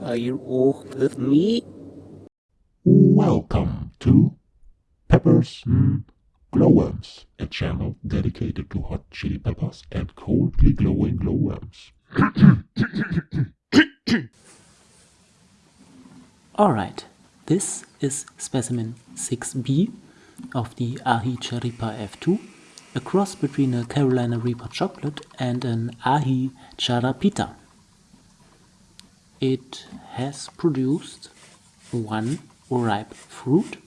fire off with me? Welcome to Peppers mm, Glowworms, a channel dedicated to hot chili peppers and coldly glowing glowworms. Alright, this is specimen 6b of the Ahi Reaper F2, a cross between a Carolina Reaper chocolate and an Aji Charapita. It has produced one ripe fruit.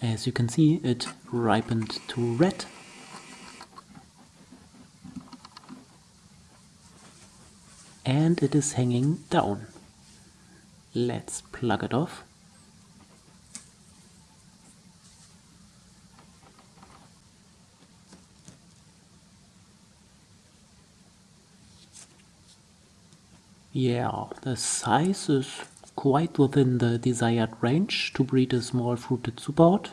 As you can see, it ripened to red. And it is hanging down. Let's plug it off. Yeah, the size is quite within the desired range to breed a small fruited superhot.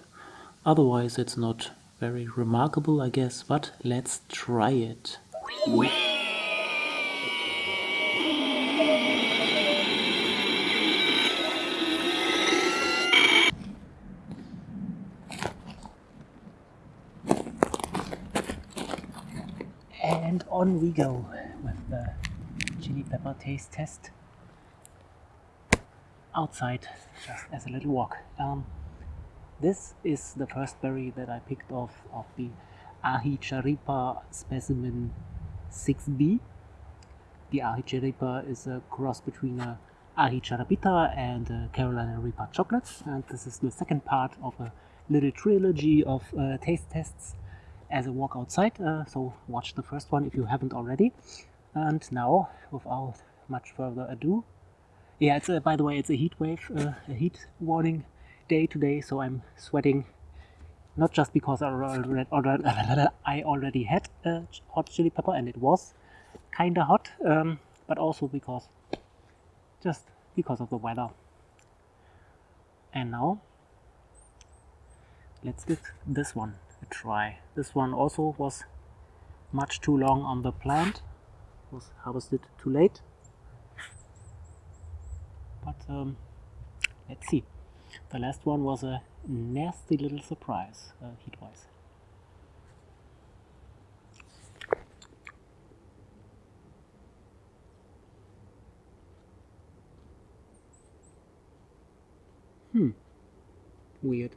Otherwise it's not very remarkable I guess, but let's try it. And on we go chili pepper taste test outside just as a little walk. Um, this is the first berry that I picked off of the Ahicharipa specimen 6b. The Ahicharipa is a cross between a Aji Charapita and a Carolina Reaper chocolates and this is the second part of a little trilogy of uh, taste tests as a walk outside uh, so watch the first one if you haven't already and now, without much further ado, yeah, it's a, by the way, it's a heat wave, uh, a heat warning day today, so I'm sweating not just because I already, I already had a hot chili pepper and it was kinda hot, um, but also because, just because of the weather. And now, let's give this one a try. This one also was much too long on the plant was harvested too late. But um, let's see. The last one was a nasty little surprise uh, heat wise hmm. Weird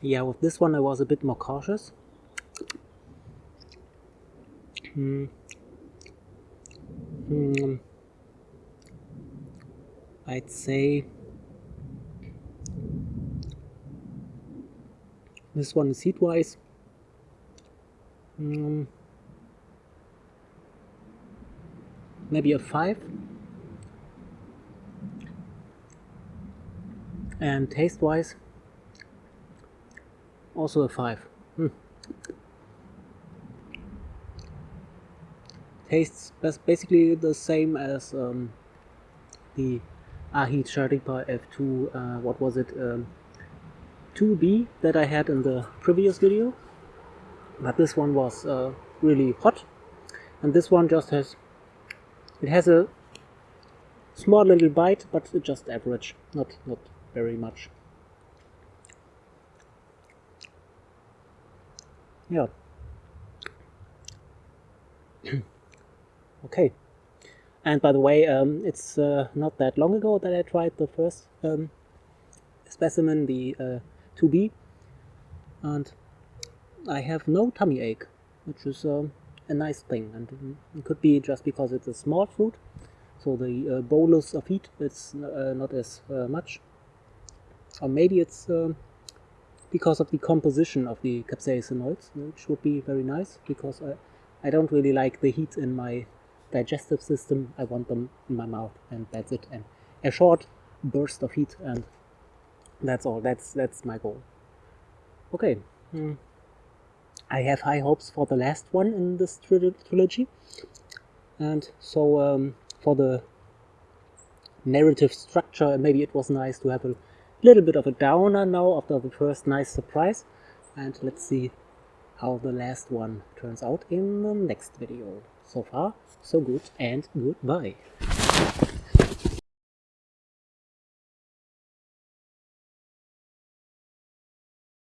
yeah with this one I was a bit more cautious hmm. Hmm. I'd say this one is heat wise hmm. maybe a 5 and taste wise also a 5. Hmm. Tastes basically the same as um, the Ahi Charipa F2, uh, what was it, um, 2B that I had in the previous video. But this one was uh, really hot. And this one just has, it has a small little bite, but just average, not, not very much. Yeah. Okay. And by the way um, it's uh, not that long ago that I tried the first um, specimen the uh, 2B and I have no tummy ache which is um, a nice thing. And it could be just because it's a small fruit. So the uh, bolus of heat is uh, not as uh, much. Or maybe it's um, because of the composition of the capsaicinoids, which would be very nice because I, I don't really like the heat in my digestive system. I want them in my mouth and that's it. And a short burst of heat and that's all. That's that's my goal. Okay. Hmm. I have high hopes for the last one in this trilogy. And so um, for the narrative structure maybe it was nice to have a little bit of a downer now after the first nice surprise and let's see how the last one turns out in the next video. So far, so good and goodbye.